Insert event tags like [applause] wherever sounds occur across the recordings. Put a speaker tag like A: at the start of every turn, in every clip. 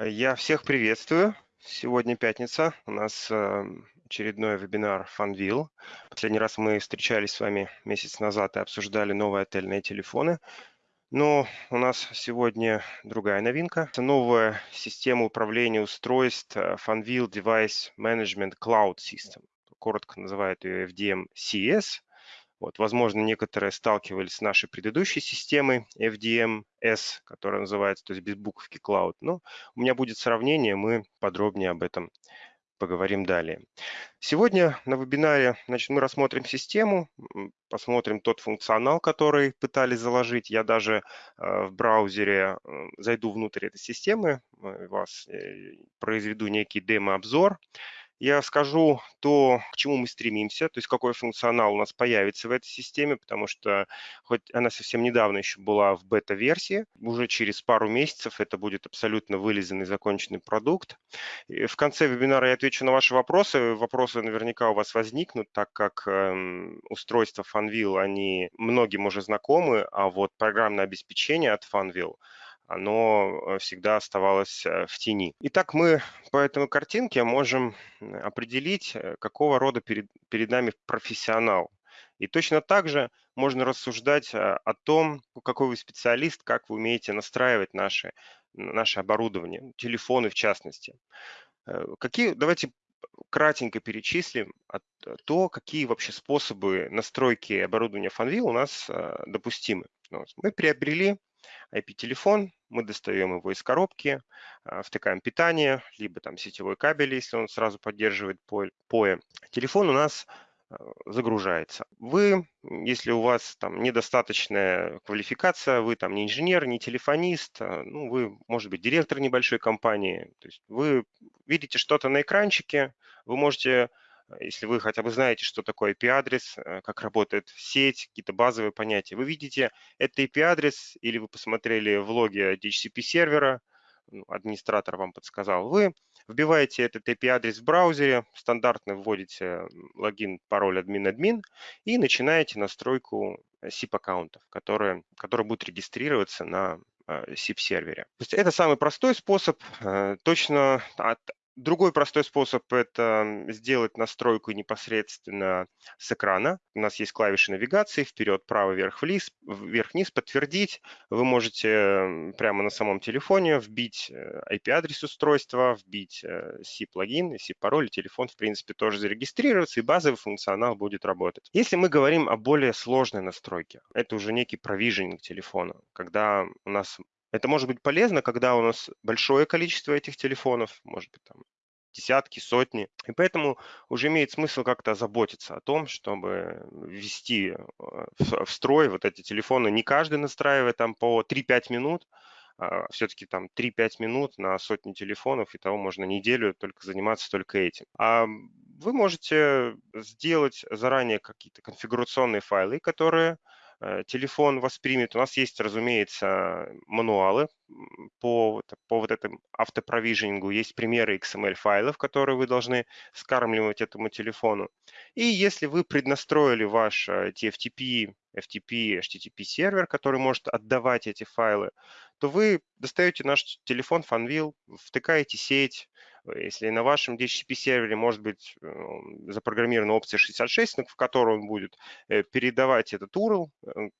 A: Я всех приветствую. Сегодня пятница. У нас э, очередной вебинар FunVille. Последний раз мы встречались с вами месяц назад и обсуждали новые отельные телефоны. Но у нас сегодня другая новинка. Это новая система управления устройств FunVille Device Management Cloud System. Коротко называют ее FDM-CS. Вот, возможно, некоторые сталкивались с нашей предыдущей системой FDM-S, которая называется, то есть без буковки Cloud. Но у меня будет сравнение, мы подробнее об этом поговорим далее. Сегодня на вебинаре значит, мы рассмотрим систему, посмотрим тот функционал, который пытались заложить. Я даже э, в браузере э, зайду внутрь этой системы, э, вас произведу некий демо-обзор я скажу то, к чему мы стремимся, то есть какой функционал у нас появится в этой системе, потому что хоть она совсем недавно еще была в бета-версии, уже через пару месяцев это будет абсолютно вылизанный, законченный продукт. И в конце вебинара я отвечу на ваши вопросы. Вопросы наверняка у вас возникнут, так как э, устройства Funwheel, они многим уже знакомы, а вот программное обеспечение от Funwheel – оно э, всегда оставалось э, в тени. Итак, мы по этой картинке можем определить, э, какого рода перед, перед нами профессионал. И точно так же можно рассуждать о том, какой вы специалист, как вы умеете настраивать наши, наше оборудование, телефоны в частности. Какие, давайте кратенько перечислим то, какие вообще способы настройки оборудования FunVille у нас допустимы. Мы приобрели IP-телефон, мы достаем его из коробки, а, втыкаем питание, либо там сетевой кабель, если он сразу поддерживает POE. Телефон у нас а, загружается. Вы, если у вас там недостаточная квалификация, вы там не инженер, не телефонист, а, ну, вы, может быть, директор небольшой компании, то есть вы видите что-то на экранчике, вы можете если вы хотя бы знаете, что такое IP-адрес, э, как работает сеть, какие-то базовые понятия, вы видите это IP-адрес или вы посмотрели влоги DHCP-сервера, ну, администратор вам подсказал, вы вбиваете этот IP-адрес в браузере, стандартно вводите логин, пароль админ-админ и начинаете настройку SIP-аккаунтов, которые, которые будут регистрироваться на SIP-сервере. То есть это самый простой способ. Э, точно Другой простой способ – это сделать настройку непосредственно с экрана. У нас есть клавиши навигации, вперед, право, вверх, вниз, вверх-вниз, подтвердить. Вы можете прямо на самом телефоне вбить IP-адрес э, устройства, вбить э, SIP-пароль, телефон, в принципе, тоже зарегистрироваться, и базовый функционал будет работать. Если мы говорим о более сложной настройке, это уже некий провиженинг телефона, когда у нас это может быть полезно, когда у нас большое количество этих телефонов, может быть, там десятки, сотни. И поэтому уже имеет смысл как-то заботиться о том, чтобы ввести э, в строй вот эти телефоны. Не каждый настраивает там по 3-5 минут, а все-таки там 3-5 минут на сотни телефонов, и того можно неделю только заниматься только этим. А вы можете сделать заранее какие-то конфигурационные файлы, которые телефон воспримет. У нас есть, разумеется, мануалы по, по вот этому автопровиженингу. Есть примеры XML-файлов, которые вы должны скармливать этому телефону. И если вы преднастроили ваш TFTP, FTP, HTTP сервер, который может отдавать эти файлы, то вы достаете наш телефон FunWheel, втыкаете сеть, если на вашем DHCP-сервере может быть э, запрограммирована опция 66, в которой он будет э, передавать этот URL, э,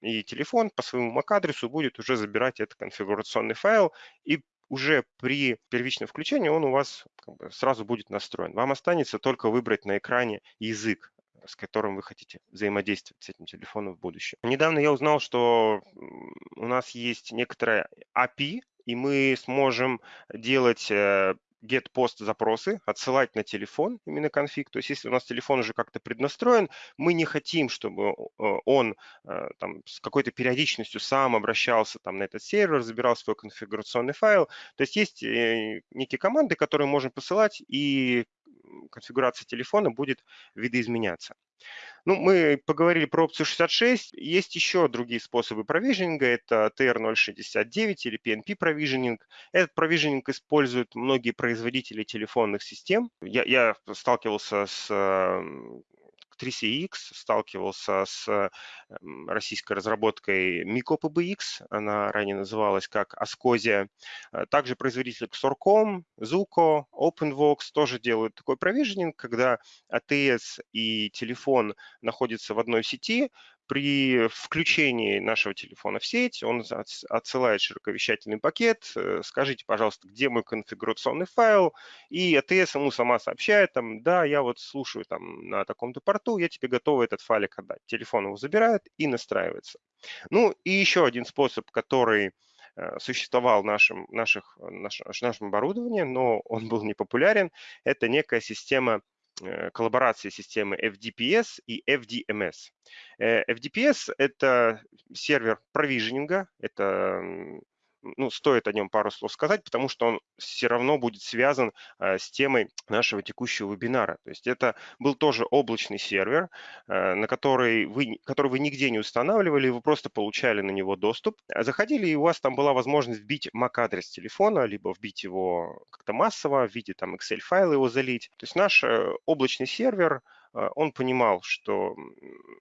A: и телефон по своему MAC-адресу будет уже забирать этот конфигурационный файл, и уже при первичном включении он у вас как бы сразу будет настроен. Вам останется только выбрать на экране язык, с которым вы хотите взаимодействовать с этим телефоном в будущем. Недавно я узнал, что у нас есть некоторая API, и мы сможем делать э, get post запросы, отсылать на телефон именно конфиг. То есть если у нас телефон уже как-то преднастроен, мы не хотим, чтобы э, он э, там, с какой-то периодичностью сам обращался там, на этот сервер, забирал свой конфигурационный файл. То есть есть некие команды, которые можем посылать, и конфигурация телефона будет видоизменяться. Ну, мы поговорили про опцию 66. Есть еще другие способы провиженинга. Это TR069 или PNP провиженинг. Этот провиженинг используют многие производители телефонных систем. Я, я сталкивался с 3CX, сталкивался с эм, российской разработкой Mico PBX, она ранее называлась как Ascosia. Э, также производитель Xorcom, Zuko, OpenVox тоже делают такой провиженинг, когда ATS и телефон находятся в одной сети, при включении нашего телефона в сеть он отсылает широковещательный пакет, э, скажите, пожалуйста, где мой конфигурационный файл, и ATS ему сама сообщает, там, да, я вот слушаю там на таком-то порту, я тебе готова этот файлик отдать. Телефон его забирает и настраивается. Ну и еще один способ, который э, существовал в нашем, наших, наш, нашем оборудовании, но он был не популярен, это некая система коллаборации системы FDPS и FDMS. Э, FDPS – это сервер провиженинга, это ну, стоит о нем пару слов сказать, потому что он все равно будет связан э, с темой нашего текущего вебинара. То есть это был тоже облачный сервер, э, на который вы, который вы нигде не устанавливали, вы просто получали на него доступ. Заходили, и у вас там была возможность вбить MAC-адрес телефона, либо вбить его как-то массово в виде там Excel-файла его залить. То есть наш э, облачный сервер – он понимал, что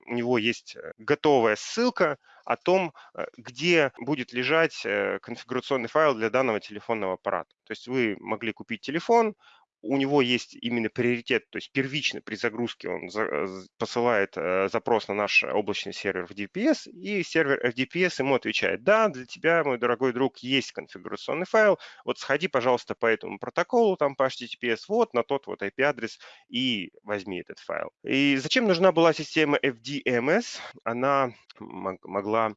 A: у него есть э, готовая ссылка о том, э, где будет лежать э, конфигурационный файл для данного телефонного аппарата. То есть вы могли купить телефон, у него есть именно приоритет, то есть первично при загрузке он за, посылает э, запрос на наш облачный сервер в DPS, и сервер FDPS ему отвечает, да, для тебя, мой дорогой друг, есть конфигурационный файл, вот сходи, пожалуйста, по этому протоколу, там по HTTPS, вот на тот вот IP-адрес и возьми этот файл. И зачем нужна была система FDMS? Она могла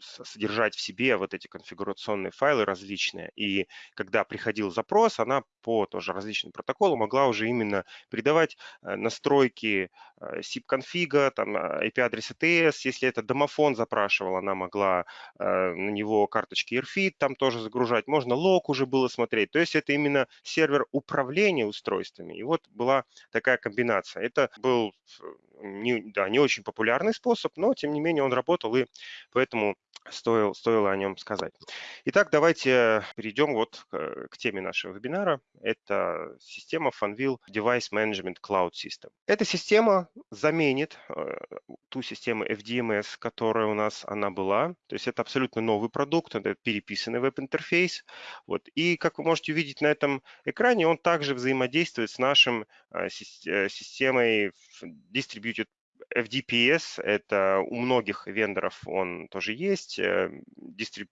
A: содержать в себе вот эти конфигурационные файлы различные. И когда приходил запрос, она по тоже различным протоколам могла уже именно передавать э, настройки SIP-конфига, там IP-адрес ATS. Если это домофон запрашивал, она могла э, на него карточки AirFit там тоже загружать. Можно лог уже было смотреть. То есть это именно сервер управления устройствами. И вот была такая комбинация. Это был не, да, не очень популярный способ, но тем не менее он работал, и поэтому стоил, стоило о нем сказать. Итак, давайте перейдем вот к, к теме нашего вебинара. Это система Funwheel Device Management Cloud System. Эта система заменит э, ту систему FDMS, которая у нас она была. То есть это абсолютно новый продукт, это переписанный веб-интерфейс. Вот. И как вы можете увидеть на этом экране, он также взаимодействует с нашим э, э системой Distributed FDPS, это у многих вендоров он тоже есть, э, дистриб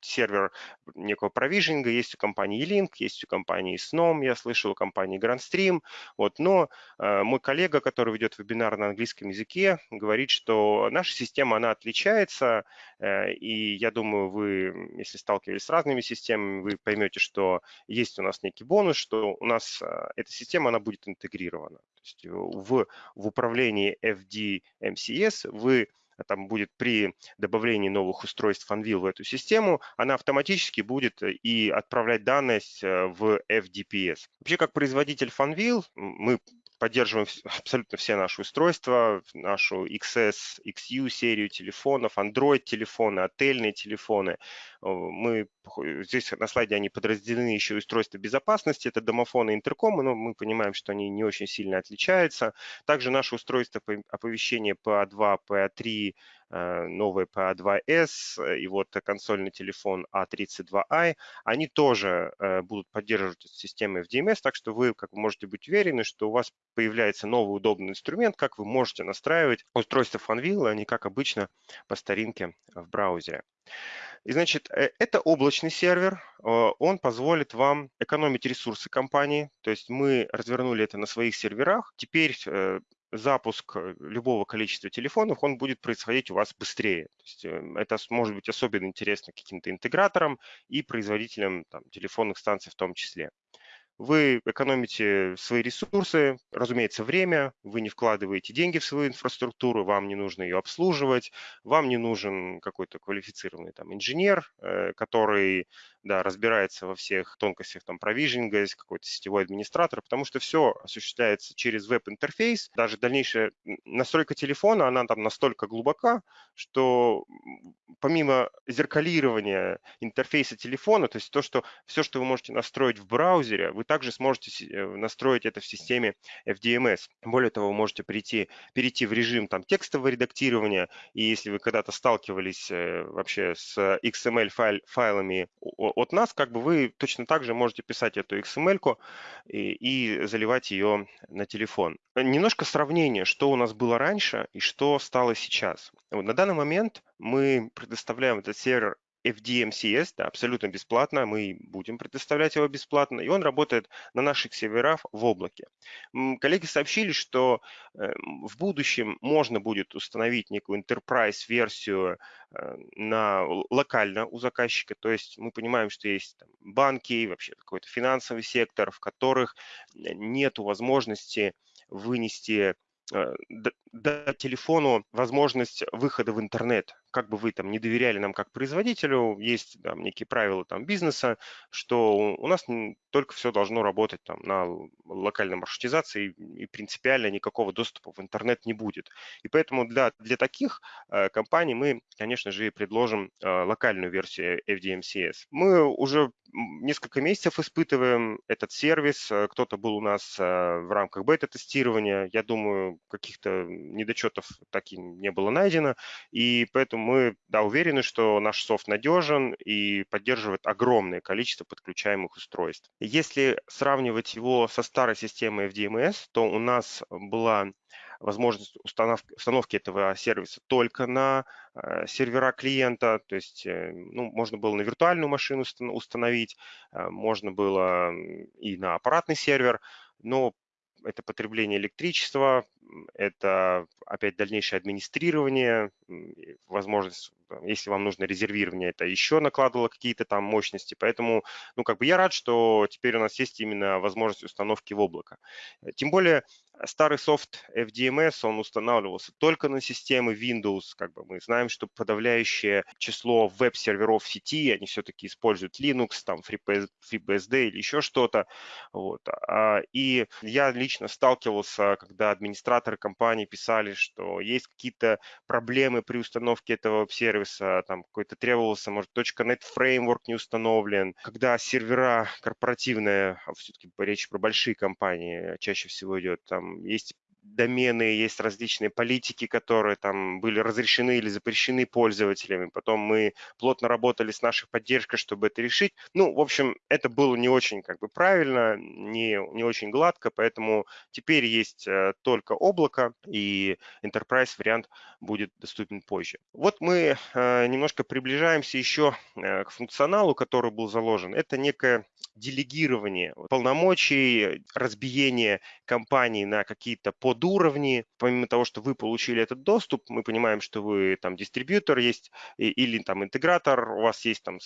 A: сервер некого провижинга, есть у компании E-Link, есть у компании Snom, я слышал, у компании GrandStream, вот, но э, мой коллега, который ведет вебинар на английском языке, говорит, что наша система, она отличается, э, и я думаю, вы, если сталкивались с разными системами, вы поймете, что есть у нас некий бонус, что у нас э, эта система, она будет интегрирована. Есть в, в управлении FDMCS вы а там будет при добавлении новых устройств Anvil в эту систему, она автоматически будет э, и отправлять данные э, в FDPS. Вообще, как производитель Funwheel, мы поддерживаем абсолютно все наши устройства, нашу XS, XU серию телефонов, Android телефоны, отельные телефоны. Мы, здесь на слайде они подразделены еще устройства безопасности, это домофоны и интеркомы, но мы понимаем, что они не очень сильно отличаются. Также наши устройства оповещения PA2, PA3, Э, новый PA2S э, и вот консольный телефон A32i, они тоже э, будут поддерживать систему FDMS, так что вы как вы можете быть уверены, что у вас появляется новый удобный инструмент, как вы можете настраивать устройство Funwheel, а не как обычно по старинке в браузере. И значит, это облачный сервер, он позволит вам экономить ресурсы компании, то есть мы развернули это на своих серверах. Теперь запуск э, любого количества телефонов, он будет происходить у вас быстрее. То есть эм, это может быть особенно интересно каким-то интеграторам и производителям там, телефонных станций в том числе. Вы экономите свои ресурсы, разумеется, время, вы не вкладываете деньги в свою инфраструктуру, вам не нужно ее обслуживать, вам не нужен какой-то квалифицированный там инженер, э, который да, разбирается во всех тонкостях там провижинга, какой-то сетевой администратор, потому что все осуществляется через веб-интерфейс. Даже дальнейшая настройка телефона, она там настолько глубока, что помимо зеркалирования интерфейса телефона, то есть то, что все, что вы можете настроить в браузере, вы также сможете э, настроить это в системе FDMS. Более того, вы можете прийти, перейти в режим там, текстового редактирования, и если вы когда-то сталкивались э, вообще с XML файл, файлами от нас, как бы вы точно так же можете писать эту XML и, и заливать ее на телефон. Немножко сравнение, что у нас было раньше и что стало сейчас. Вот на данный момент мы предоставляем этот сервер FDMCS, да, абсолютно бесплатно, мы будем предоставлять его бесплатно, и он работает на наших серверах в облаке. Коллеги сообщили, что э, в будущем можно будет установить некую enterprise-версию э, на, локально у заказчика, то есть мы понимаем, что есть там, банки, вообще какой-то финансовый сектор, в которых нет возможности вынести э, дать телефону возможность выхода в интернет. Как бы вы там не доверяли нам как производителю, есть там некие правила там бизнеса, что у нас только все должно работать там на локальной маршрутизации и принципиально никакого доступа в интернет не будет. И поэтому для, для таких э, компаний мы, конечно же, предложим э, локальную версию FDMCS. Мы уже несколько месяцев испытываем этот сервис. Э, кто-то был у нас э, в рамках бета-тестирования. Я думаю, каких-то недочетов так и не было найдено, и поэтому мы да, уверены, что наш софт надежен и поддерживает огромное количество подключаемых устройств. Если сравнивать его со старой системой FDMS, то у нас была возможность установки, установки этого сервиса только на э, сервера клиента, то есть э, ну, можно было на виртуальную машину установить, э, можно было и на аппаратный сервер, но это потребление электричества, это опять дальнейшее администрирование, возможность, если вам нужно резервирование, это еще накладывало какие-то там мощности. Поэтому, ну, как бы я рад, что теперь у нас есть именно возможность установки в облако. Тем более старый софт FDMS, он устанавливался только на системы Windows. Как бы мы знаем, что подавляющее число веб-серверов сети, они все-таки используют Linux, там FreeBSD или еще что-то. Вот. А, и я лично сталкивался, когда администраторы компании писали, что есть какие-то проблемы при установке этого веб-сервиса, там какой-то требовался, может, .NET Framework не установлен. Когда сервера корпоративные, а все-таки речь про большие компании чаще всего идет, там есть домены, есть различные политики, которые там были разрешены или запрещены пользователями. Потом мы плотно работали с нашей поддержкой, чтобы это решить. Ну, в общем, это было не очень как бы правильно, не, не очень гладко, поэтому теперь есть э, только облако, и Enterprise вариант будет доступен позже. Вот мы э, немножко приближаемся еще э, к функционалу, который был заложен. Это некое делегирование полномочий, разбиение компании на какие-то подуровни. Помимо того, что вы получили этот доступ, мы понимаем, что вы там дистрибьютор есть или там интегратор, у вас есть там,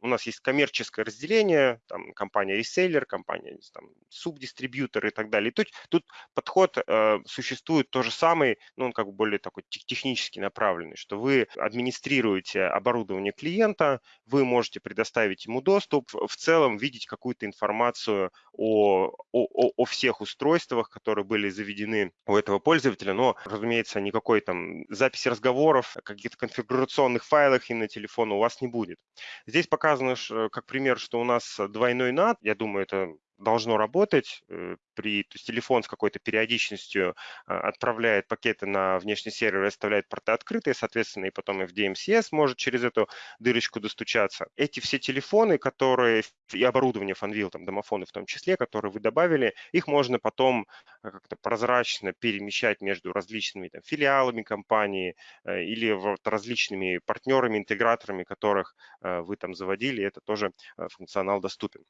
A: у нас есть коммерческое разделение, там компания реселлер, компания там субдистрибьютор и так далее. Тут, тут подход э, существует то же самый, но он как бы более такой технически направленный, что вы администрируете оборудование клиента, вы можете предоставить ему доступ, в целом видеть какую-то информацию о, о, о всех устройствах, которые были заведены у этого пользователя, но, разумеется, никакой там записи разговоров, каких-то конфигурационных файлах и на телефон у вас не будет. Здесь показано, как пример, что у нас двойной NAT, я думаю, это должно работать. Э, при, то есть телефон с какой-то периодичностью а, отправляет пакеты на внешний сервер и оставляет порты открытые, соответственно, и потом FDMCS может через эту дырочку достучаться. Эти все телефоны, которые и оборудование Fanvil, там домофоны в том числе, которые вы добавили, их можно потом э, как-то прозрачно перемещать между различными там, филиалами компании э, или вот различными партнерами, интеграторами, которых вы там заводили, это тоже функционал доступен.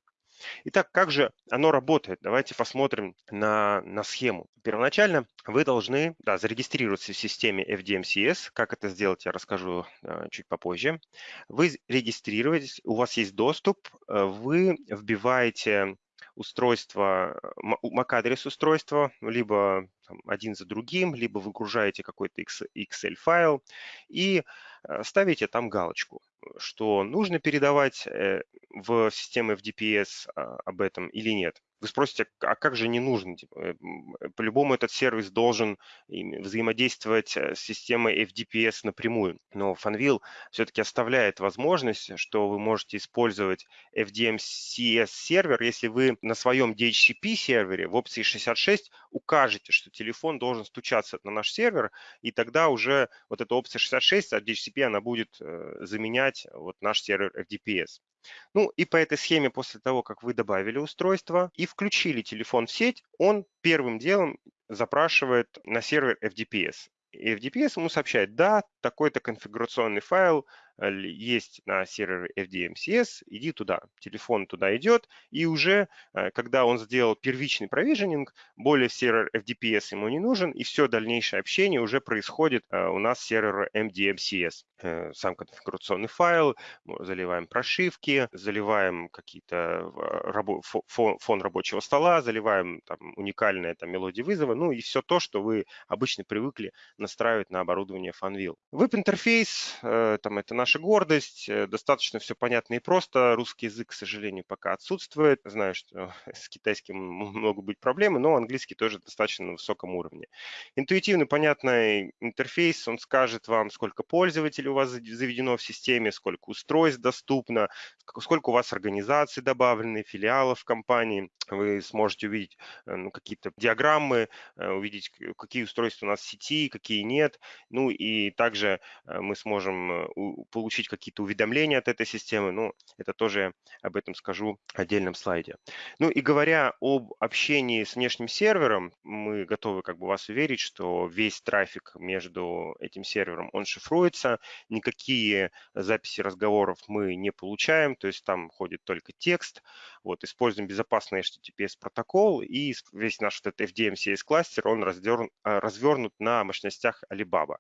A: Итак, как же оно работает? Давайте посмотрим на, на схему. Первоначально вы должны да, зарегистрироваться в системе FDMCS. Как это сделать, я расскажу э, чуть попозже. Вы регистрируетесь, у вас есть доступ, э, вы вбиваете устройство, MAC-адрес устройства, либо там, один за другим, либо выгружаете какой-то Excel-файл и ставите там галочку. что нужно передавать э, в систему FDPS а, об этом или нет. Вы спросите, а как же не нужно? Типа, э, э, по-любому этот сервис должен взаимодействовать э, с системой FDPS напрямую. Но Fanvil все-таки оставляет возможность, что вы можете использовать FDMCS сервер, если вы на своем DHCP сервере в опции 66 укажете, что телефон должен стучаться на наш сервер, и тогда уже вот эта опция 66 от DHCP она будет заменять вот наш сервер FDPS. Ну и по этой схеме после того, как вы добавили устройство и включили телефон в сеть, он первым делом запрашивает на сервер FDPS. И FDPS ему сообщает, да, такой-то конфигурационный файл Э, есть на сервере FDMCS, иди туда. Телефон туда идет, и уже, э, когда он сделал первичный провиженинг, более сервер FDPS ему не нужен, и все дальнейшее общение уже происходит э, у нас с сервера MDMCS. Сам конфигурационный файл, заливаем прошивки, заливаем какие-то фон, фон рабочего стола, заливаем там, уникальные там, мелодии вызова, ну и все то, что вы обычно привыкли настраивать на оборудование Funwheel. Веб-интерфейс, там это наш наша гордость, э, достаточно все понятно и просто. Русский язык, к сожалению, пока отсутствует. Знаю, что [laughs] с китайским могут быть проблемы, но английский тоже достаточно на высоком уровне. Интуитивный, понятный интерфейс, он скажет вам, сколько пользователей у вас заведено в системе, сколько устройств доступно, сколько у вас организаций добавлены, филиалов компании. Вы сможете увидеть э, ну, какие-то диаграммы, э, увидеть, какие устройства у нас в сети, какие нет. Ну и также мы сможем получить какие-то уведомления от этой системы, ну, это тоже об этом скажу в отдельном слайде. Ну и говоря об общении с внешним сервером, мы готовы как бы вас уверить, что весь трафик между этим сервером, он шифруется, никакие записи разговоров мы не получаем, то есть там ходит только текст, вот, используем безопасный HTTPS протокол, и весь наш вот этот FDMCS кластер, он развернут, развернут на мощностях Alibaba.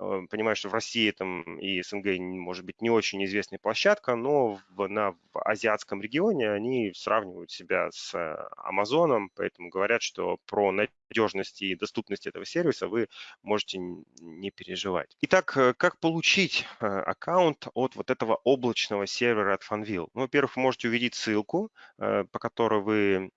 A: Э, понимаю, что в России там и СНГ, может быть, не очень известная площадка, но в, на, в азиатском регионе они сравнивают себя с э, Амазоном, поэтому говорят, что про надежность и доступность этого сервиса вы можете не переживать. Итак, э, как получить аккаунт от вот этого облачного сервера от Funwheel? Ну, во-первых, вы можете увидеть ссылку, по которой вы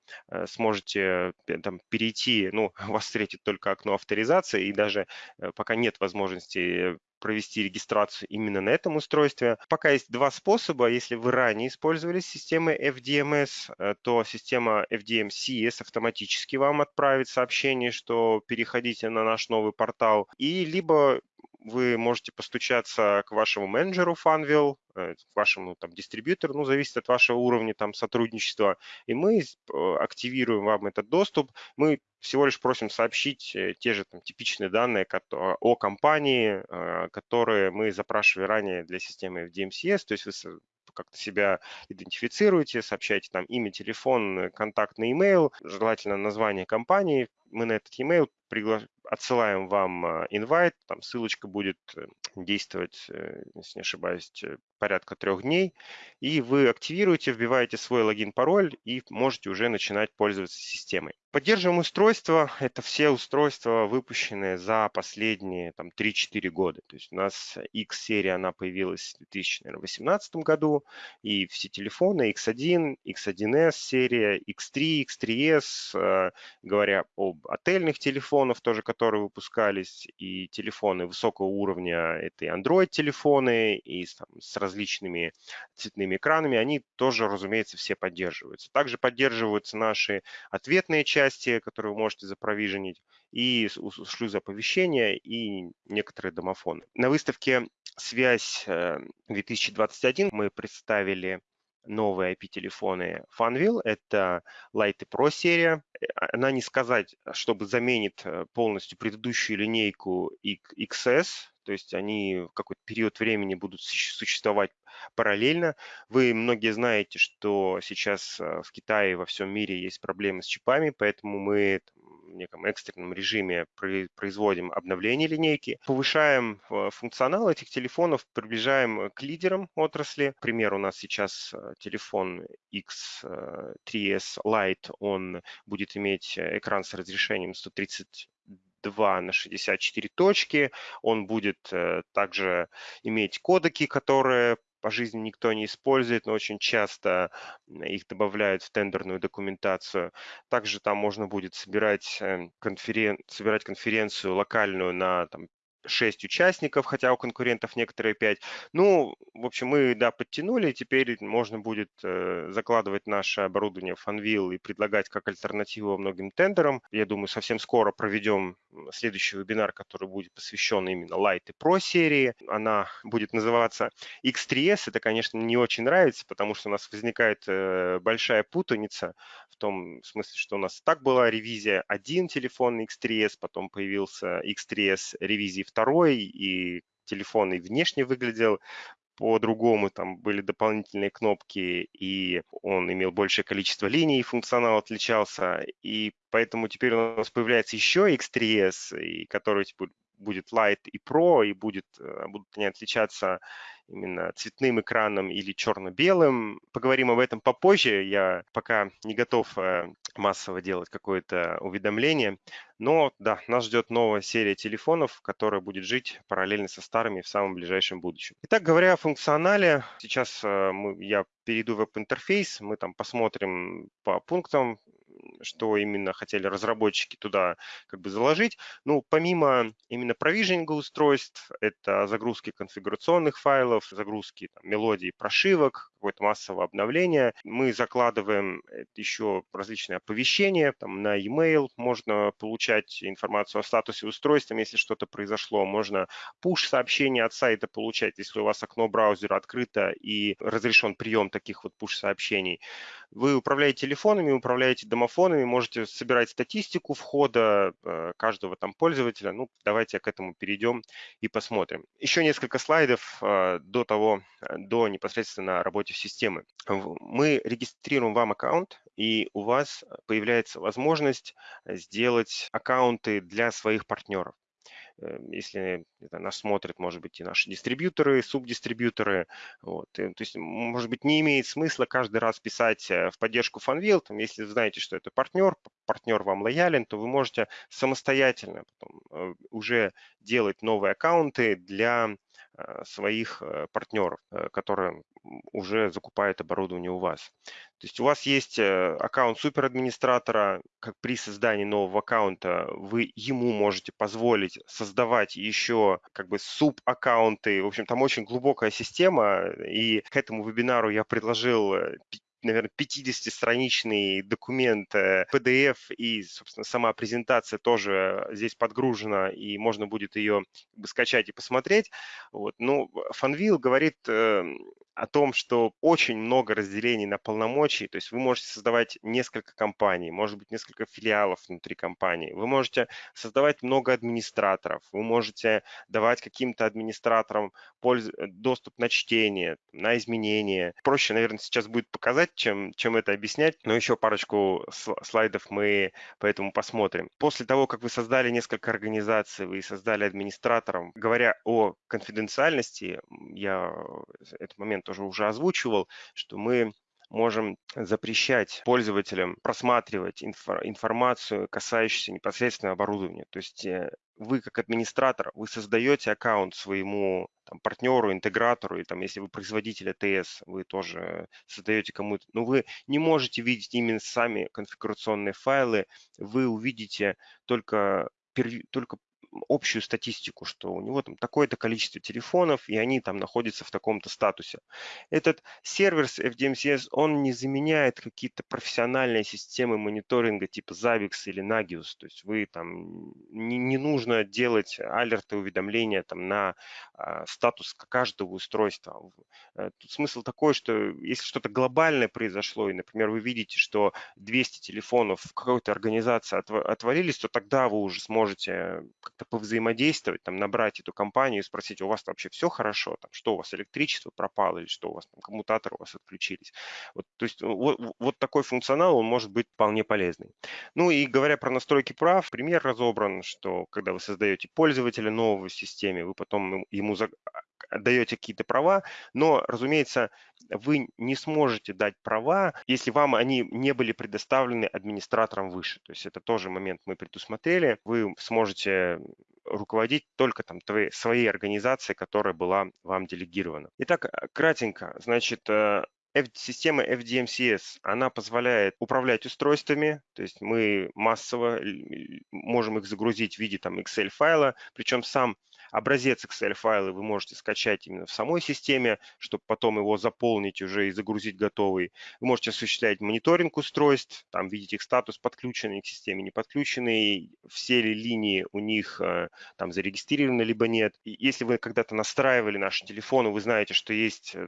A: сможете там, перейти, ну, [laughs] вас встретит только окно авторизации, и даже пока нет возможности провести регистрацию именно на этом устройстве. Пока есть два способа. Если вы ранее использовали системы FDMS, э, то система FDMCS автоматически вам отправит сообщение, что переходите на наш новый портал. И либо вы можете постучаться к вашему менеджеру Funwheel, э, к вашему там дистрибьютору, ну, зависит от вашего уровня там сотрудничества, и мы э, активируем вам этот доступ. Мы всего лишь просим сообщить э, те же там, типичные данные о компании, которые мы запрашивали ранее для системы FDMCS, то есть вы как-то себя идентифицируете, сообщаете там имя, телефон, контактный email, желательно название компании. Мы на этот email пригла... отсылаем вам инвайт, там ссылочка будет э, действовать, э, если не ошибаюсь, порядка трех дней, и вы активируете, вбиваете свой логин-пароль и можете уже начинать пользоваться системой. Поддерживаем устройства. Это все устройства, выпущенные за последние там, 3-4 года. То есть у нас X-серия, она появилась в 2018 году, и все телефоны X1, X1S серия, X3, X3S, э, говоря об отельных телефонах тоже, которые выпускались, и телефоны высокого уровня, это и Android-телефоны, и там, с различными цветными экранами, они тоже, разумеется, все поддерживаются. Также поддерживаются наши ответные части, которые вы можете запровиженить, и шлюзы оповещения, и некоторые домофоны. На выставке «Связь 2021» э, мы представили новые IP-телефоны Funwheel. Это Light Pro серия. Она не сказать, чтобы заменит э, полностью предыдущую линейку XS, то есть они в какой-то период времени будут существовать параллельно. Вы многие знаете, что сейчас э, в Китае во всем мире есть проблемы с чипами, поэтому мы неком экстренном режиме производим обновление линейки, повышаем э, функционал этих телефонов, приближаем к лидерам отрасли. Пример у нас сейчас э, телефон X3s Lite, он будет иметь экран с разрешением 130 2 на 64 точки. Он будет э, также иметь кодеки, которые по жизни никто не использует, но очень часто их добавляют в тендерную документацию. Также там можно будет собирать, э, конферен... собирать конференцию локальную на там, 6 участников, хотя у конкурентов некоторые 5. Ну, в общем, мы, да, подтянули, теперь можно будет э, закладывать наше оборудование в Funwheel и предлагать как альтернативу многим тендерам. Я думаю, совсем скоро проведем следующий вебинар, который будет посвящен именно Light и Pro серии. Она будет называться X3S. Это, конечно, не очень нравится, потому что у нас возникает э, большая путаница в том смысле, что у нас так была ревизия один телефон X3S, потом появился X3S ревизии второй, и телефон и внешне выглядел по-другому, там были дополнительные кнопки, и он имел большее количество линий, функционал отличался, и поэтому теперь у нас появляется еще X3S, и который типа, будет Light и Pro, и будет, э, будут они отличаться именно цветным экраном или черно-белым. Поговорим об этом попозже. Я пока не готов э, массово делать какое-то уведомление. Но да, нас ждет новая серия телефонов, которая будет жить параллельно со старыми в самом ближайшем будущем. Итак, говоря о функционале, сейчас э, я перейду в веб-интерфейс, мы там посмотрим по пунктам, что именно хотели разработчики туда как бы заложить. Ну, помимо именно провижнинга устройств, это загрузки конфигурационных файлов, загрузки там, мелодий, прошивок, какое-то массовое обновление. Мы закладываем еще различные оповещения, там на e-mail можно получать информацию о статусе устройства, если что-то произошло, можно push-сообщения от сайта получать, если у вас окно браузера открыто и разрешен прием таких вот push-сообщений. Вы управляете телефонами, управляете домофонами, можете собирать статистику входа э, каждого там пользователя. Ну, давайте к этому перейдем и посмотрим. Еще несколько слайдов э, до того, э, до непосредственно работы системы. Мы регистрируем вам аккаунт, и у вас появляется возможность сделать аккаунты для своих партнеров. Эм, если это нас смотрят, может быть, и наши дистрибьюторы, субдистрибьюторы. Вот. И, то есть, может быть, не имеет смысла каждый раз писать э, в поддержку Funwheel. Там, если вы знаете, что это партнер, партнер вам лоялен, то вы можете самостоятельно потом э, уже делать новые аккаунты для э, своих партнеров, которые уже закупают оборудование у вас. То есть у вас есть э, аккаунт суперадминистратора, как при создании нового аккаунта вы ему можете позволить создавать еще как бы суб-аккаунты. В общем, там очень глубокая система, и к этому вебинару я предложил э, наверное, 50-страничный документ PDF, э, и, собственно, сама презентация тоже здесь подгружена, и можно будет ее скачать и посмотреть. Вот. Но Funwheel говорит эм, о том, что очень много разделений на полномочий, то есть вы можете создавать несколько компаний, может быть, несколько филиалов внутри компании, вы можете создавать много администраторов, вы можете давать каким-то администраторам польз... доступ на чтение, на изменения. Проще, наверное, сейчас будет показать, чем, чем это объяснять, но еще парочку слайдов мы поэтому посмотрим. После того, как вы создали несколько организаций, вы создали администратором, говоря о конфиденциальности, я этот момент тоже уже озвучивал, что мы можем запрещать пользователям просматривать информацию, касающуюся непосредственно оборудования. То есть э, вы как администратор, вы создаете аккаунт своему там, партнеру, интегратору, и там, если вы производитель АТС, вы тоже создаете кому-то, но вы не можете видеть именно сами конфигурационные файлы, вы увидите только, только общую статистику, что у него там такое-то количество телефонов, и они там находятся в таком-то статусе. Этот сервер с FDMCS, он не заменяет какие-то профессиональные системы мониторинга типа Zabbix или Nagios. То есть вы там не, не нужно делать алерты, уведомления там на а, статус каждого устройства. Э, тут смысл такой, что если что-то глобальное произошло, и, например, вы видите, что 200 телефонов какой-то организации отвалились, то тогда вы уже сможете как-то повзаимодействовать, там, набрать эту компанию и спросить, у вас вообще все хорошо, там, что у вас электричество пропало или что у вас там коммутаторы у вас отключились. Вот, то есть вот, вот такой функционал, он может быть вполне полезный. Ну и говоря про настройки прав, пример разобран, что когда вы создаете пользователя нового в системе, вы потом ему даете какие-то права, но, разумеется, вы не сможете дать права, если вам они не были предоставлены администратором выше. То есть это тоже момент мы предусмотрели. Вы сможете руководить только там твоей, своей организацией, которая была вам делегирована. Итак, э, кратенько, значит, э, система FDMCS, она позволяет управлять устройствами, то есть мы массово можем их загрузить в виде там Excel файла, причем сам Образец Excel-файла вы можете скачать именно в самой системе, чтобы потом его заполнить уже и загрузить готовый. Вы можете осуществлять мониторинг устройств, там видеть их статус, подключенный к системе, не подключенный, все ли линии у них э, там зарегистрированы, либо нет. И если вы когда-то настраивали наши телефоны, вы знаете, что есть э,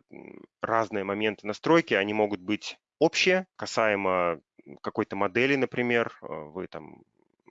A: разные моменты настройки, они могут быть общие, касаемо какой-то модели, например, э, вы там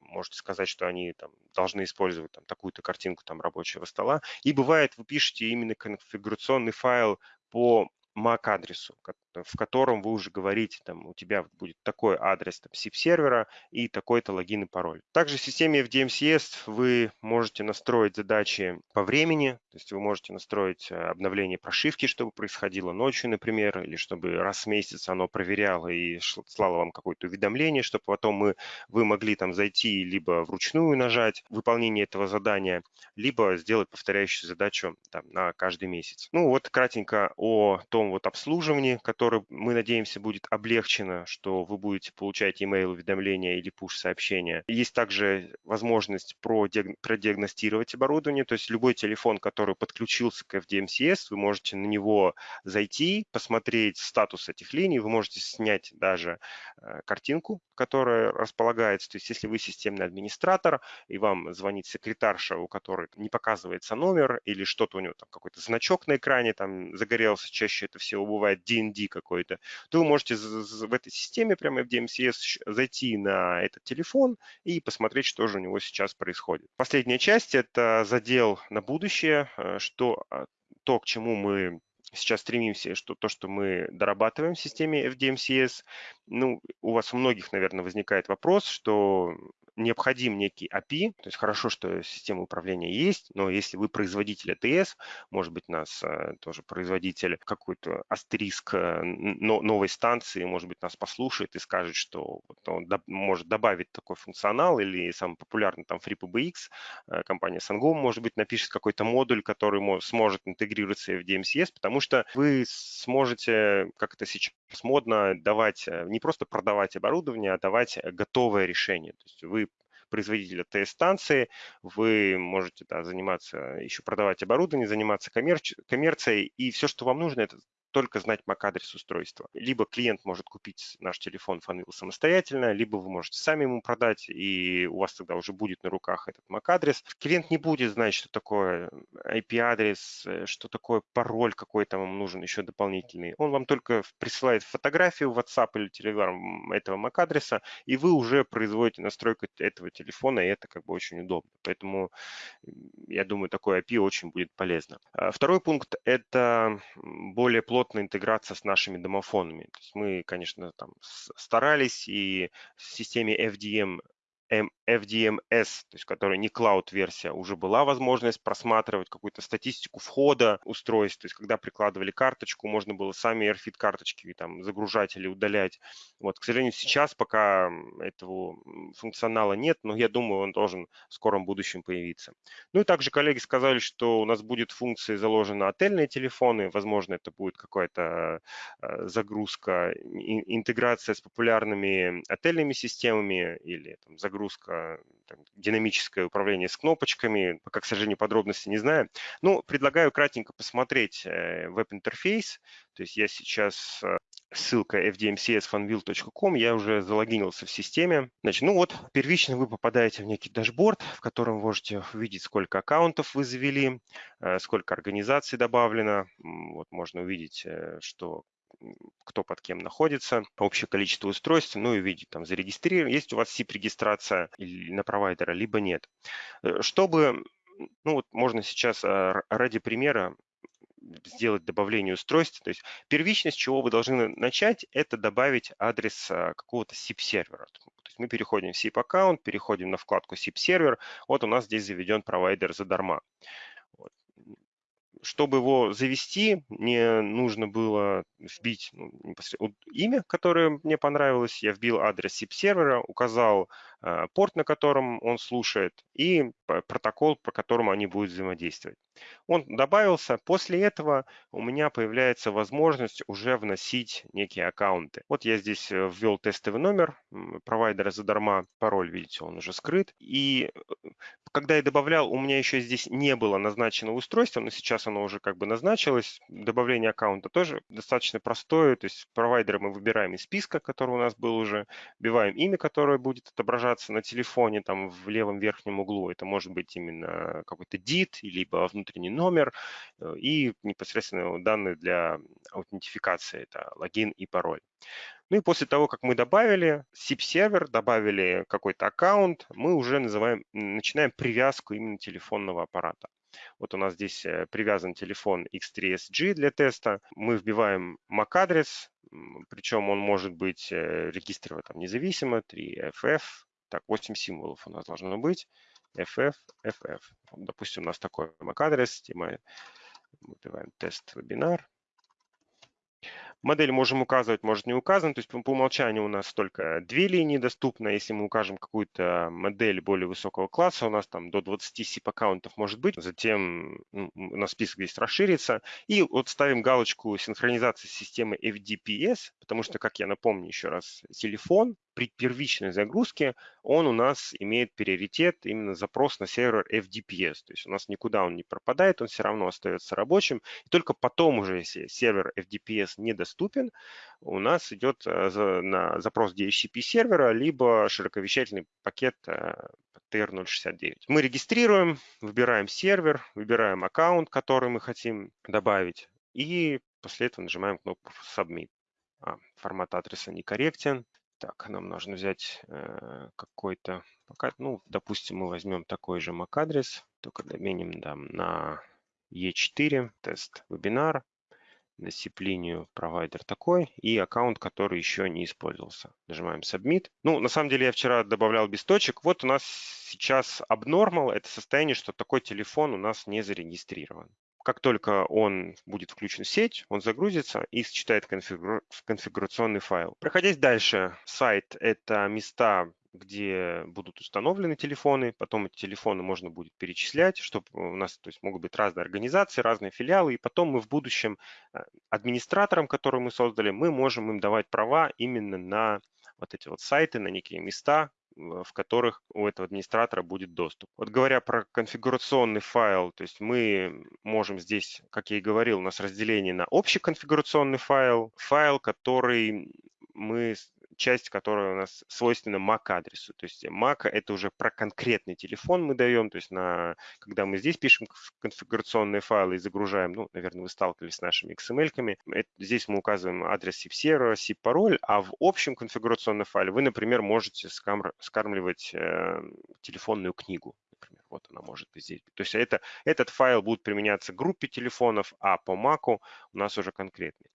A: можете сказать, что они там, должны использовать там, такую-то картинку там, рабочего стола. И бывает, вы пишете именно конфигурационный файл по MAC-адресу, в котором вы уже говорите, там, у тебя будет такой адрес там, SIP-сервера и такой-то логин и пароль. Также в системе FDMCS вы можете настроить задачи по времени, то есть вы можете настроить э, обновление прошивки, чтобы происходило ночью, например, или чтобы раз в месяц оно проверяло и слало вам какое-то уведомление, чтобы потом мы, вы могли там зайти либо вручную нажать выполнение этого задания, либо сделать повторяющую задачу там, на каждый месяц. Ну вот кратенько о том вот обслуживании, которое который, мы надеемся, будет облегчено, что вы будете получать email уведомления или push-сообщения. Есть также возможность продиагностировать оборудование, то есть любой телефон, который подключился к FDMCS, вы можете на него зайти, посмотреть статус этих линий, вы можете снять даже э, картинку, которая располагается. То есть если вы системный администратор, и вам звонит секретарша, у которой не показывается номер, или что-то у него там какой-то значок на экране там загорелся, чаще это всего бывает DND какой-то, то вы можете в этой системе прямо в DMCS зайти на этот телефон и посмотреть, что же у него сейчас происходит. Последняя часть – это задел на будущее, э, что а, то, к чему мы сейчас стремимся, что то, что мы дорабатываем в системе FDMCS, ну, у вас у многих, наверное, возникает вопрос, что необходим некий API, то есть хорошо, что система управления есть, но если вы производитель ATS, может быть, нас э, тоже производитель какой-то астериск э, новой станции, может быть, нас послушает и скажет, что он может добавить такой функционал, или самый популярный там FreePBX, э, компания Sangom, может быть, напишет какой-то модуль, который сможет интегрироваться в DMCS, потому что вы сможете, как это сейчас модно, давать, не просто продавать оборудование, а давать готовое решение. То есть вы производителя ТС-станции, вы можете да, заниматься, еще продавать оборудование, заниматься коммерч... коммерцией, и все, что вам нужно, это только знать MAC-адрес устройства. Либо клиент может купить наш телефон Funwheel самостоятельно, либо вы можете сами ему продать, и у вас тогда уже будет на руках этот MAC-адрес. Клиент не будет знать, что такое IP-адрес, э, что такое пароль какой-то вам нужен еще дополнительный. Он вам только присылает фотографию в WhatsApp или Telegram этого MAC-адреса, и вы уже производите настройку этого телефона, и это как бы очень удобно. Поэтому я думаю, такой IP очень будет полезно. А второй пункт – это более плотный плотная интеграция с нашими домофонами. То есть мы, конечно, там старались и в системе FDM FDMS, то есть которая не cloud-версия, уже была возможность просматривать какую-то статистику входа устройств. То есть когда прикладывали карточку, можно было сами AirFit карточки там загружать или удалять. Вот, к сожалению, сейчас пока этого функционала нет, но я думаю, он должен в скором будущем появиться. Ну и также коллеги сказали, что у нас будет функция заложена отельные телефоны. Возможно, это будет какая-то э, загрузка, интеграция с популярными отельными системами или там, загрузка загрузка, там, динамическое управление с кнопочками, пока, к сожалению, подробности не знаю. Ну, предлагаю кратенько посмотреть э, веб-интерфейс. То есть я сейчас э, ссылка fdmcsfunville.com, я уже залогинился в системе. Значит, ну вот, первично вы попадаете в некий дашборд, в котором можете увидеть, сколько аккаунтов вы завели, э, сколько организаций добавлено. Вот можно увидеть, что кто под кем находится, общее количество устройств, ну и видеть, там, зарегистрирован, есть у вас SIP-регистрация на провайдера, либо нет. Э, чтобы, ну вот можно сейчас а, ради примера сделать добавление устройств. То есть первично, с чего вы должны начать, это добавить адрес а, какого-то SIP-сервера. То есть мы переходим в SIP-аккаунт, переходим на вкладку SIP-сервер. Вот у нас здесь заведен провайдер задарма. Чтобы его завести, мне нужно было вбить ну, имя, которое мне понравилось. Я вбил адрес SIP сервера, указал порт, на котором он слушает, и протокол, по которому они будут взаимодействовать. Он добавился. После этого у меня появляется возможность уже вносить некие аккаунты. Вот я здесь э, ввел тестовый номер провайдера задарма. Пароль, видите, он уже скрыт. И э, когда я добавлял, у меня еще здесь не было назначено устройство, но сейчас оно уже как бы назначилось. Добавление аккаунта тоже достаточно простое. То есть провайдера мы выбираем из списка, который у нас был уже, вбиваем имя, которое будет отображаться на телефоне, там в левом верхнем углу. Это может быть именно какой-то DIT, либо внутренний номер э, и непосредственно данные для аутентификации, это логин и пароль. Ну и после того, как мы добавили SIP-сервер, добавили какой-то аккаунт, мы уже называем, начинаем привязку именно телефонного аппарата. Вот у нас здесь э, привязан телефон X3SG для теста. Мы вбиваем MAC-адрес, причем он может быть э, регистрирован там независимо, 3FF, так, 8 символов у нас должно быть. FF, FF. Допустим, у нас такой MAC-адрес, мы выбиваем тест вебинар. Модель можем указывать, может не указан. То есть по, по умолчанию у нас только две линии доступны. Если мы укажем какую-то модель более высокого класса, у нас там до 20 SIP-аккаунтов может быть. Затем ну, у нас список здесь расширится. И вот ставим галочку синхронизации системы FDPS, потому что, как я напомню еще раз, телефон при первичной загрузке он у нас имеет приоритет именно запрос на сервер FDPS. То есть у нас никуда он не пропадает, он все равно остается рабочим. И только потом уже, если сервер FDPS недоступен, у нас идет э, на запрос DHCP сервера, либо широковещательный пакет TR069. Э, мы регистрируем, выбираем сервер, выбираем аккаунт, который мы хотим добавить, и после этого нажимаем кнопку Submit. А, формат адреса некорректен. Так, нам нужно взять э, какой-то, ну, допустим, мы возьмем такой же MAC-адрес, только доменим да, на E4, тест вебинар, на SIP-линию провайдер такой и аккаунт, который еще не использовался. Нажимаем Submit. Ну, на самом деле я вчера добавлял без точек. Вот у нас сейчас Abnormal – это состояние, что такой телефон у нас не зарегистрирован. Как только он будет включен в сеть, он загрузится и считает конфигура конфигурационный файл. Проходить дальше, сайт – это места, где будут установлены телефоны, потом эти телефоны можно будет перечислять, чтобы у нас то есть, могут быть разные организации, разные филиалы, и потом мы в будущем э, администраторам, которые мы создали, мы можем им давать права именно на вот эти вот сайты, на некие места, в которых у этого администратора будет доступ. Вот говоря про конфигурационный файл, то есть мы можем здесь, как я и говорил, у нас разделение на общий конфигурационный файл, файл, который мы часть, которая у нас свойственна MAC-адресу. То есть MAC – это уже про конкретный телефон мы даем. То есть на, когда мы здесь пишем конфигурационные файлы и загружаем, ну, наверное, вы сталкивались с нашими XML-ками, здесь мы указываем адрес SIP-сервера, SIP-пароль, а в общем конфигурационном файле вы, например, можете скармливать э, телефонную книгу. Например, вот она может быть здесь. То есть это, этот файл будет применяться группе телефонов, а по MAC у нас уже конкретный.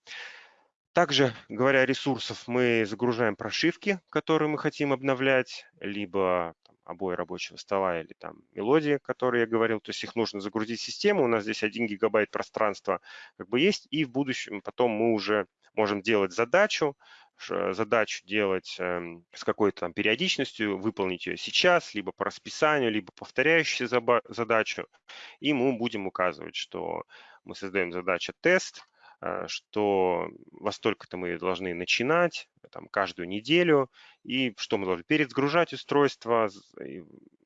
A: Также, говоря о ресурсах, мы загружаем прошивки, которые мы хотим обновлять, либо там, обои рабочего стола или там мелодии, которые я говорил. То есть их нужно загрузить в систему. У нас здесь 1 гигабайт пространства как бы есть. И в будущем потом мы уже можем делать задачу, задачу делать эм, с какой-то там периодичностью, выполнить ее сейчас, либо по расписанию, либо повторяющую задачу. И мы будем указывать, что мы создаем задачу тест, что во столько-то мы должны начинать, там, каждую неделю, и что мы должны перезагружать устройство,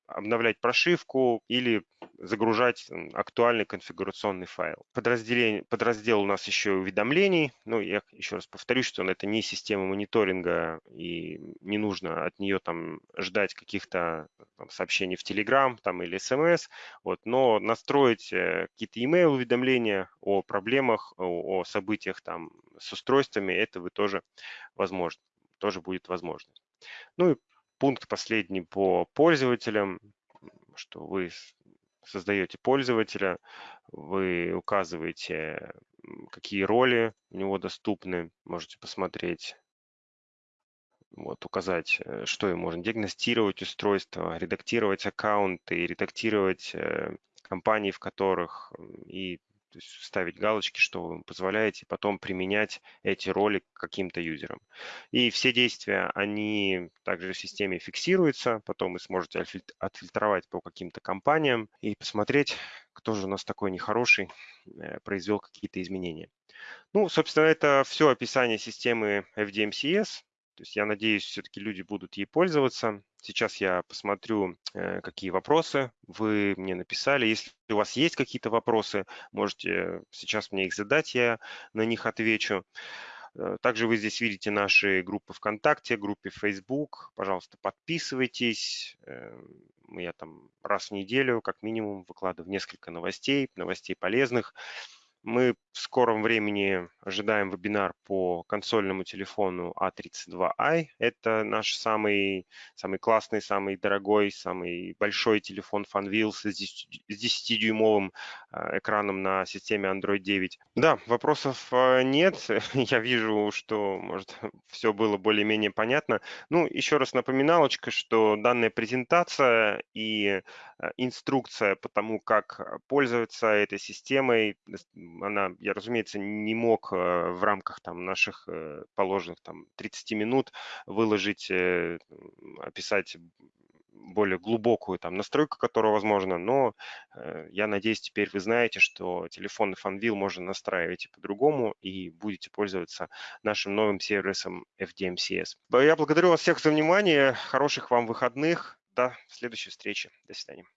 A: обновлять прошивку или загружать актуальный конфигурационный файл. Подразделение, подраздел у нас еще уведомлений. Ну, я еще раз повторюсь, что это не система мониторинга и не нужно от нее там ждать каких-то сообщений в Telegram там, или SMS. Вот, но настроить э, какие-то email уведомления о проблемах, о, о событиях там с устройствами, это вы тоже возможно, тоже будет возможность. Ну и пункт последний по пользователям, что вы создаете пользователя, вы указываете, какие роли у него доступны, можете посмотреть, вот, указать, э, что им можно диагностировать устройство, редактировать аккаунты, редактировать э, компании, в которых и то есть ставить галочки, что вы позволяете потом применять эти роли к каким-то юзерам. И все действия, они также в системе фиксируются, потом вы сможете отфильтровать по каким-то компаниям и посмотреть, кто же у нас такой нехороший, э, произвел какие-то изменения. Ну, собственно, это все описание системы FDMCS. То есть я надеюсь, все-таки люди будут ей пользоваться. Сейчас я посмотрю, э, какие вопросы вы мне написали. Если у вас есть какие-то вопросы, можете сейчас мне их задать, я на них отвечу. Э, также вы здесь видите наши группы ВКонтакте, группе Facebook. Пожалуйста, подписывайтесь. Э, я там раз в неделю, как минимум, выкладываю несколько новостей, новостей полезных. Мы в скором времени ожидаем вебинар по консольному телефону A32i. Это наш самый, самый классный, самый дорогой, самый большой телефон Funwheel с 10-дюймовым э, экраном на системе Android 9. Да, вопросов э, нет. [laughs] Я вижу, что, может, [laughs] все было более-менее понятно. Ну, еще раз напоминалочка, что данная презентация и э, инструкция по тому, как пользоваться этой системой, она, я, разумеется, не мог в рамках там наших э, положенных там 30 минут выложить, э, описать более глубокую там настройку, которая возможна, но я надеюсь, теперь вы знаете, что телефонный FunVille можно настраивать и по-другому, и будете пользоваться нашим новым сервисом FDMCS. Я благодарю вас всех за внимание, хороших вам выходных, до следующей встречи, до свидания.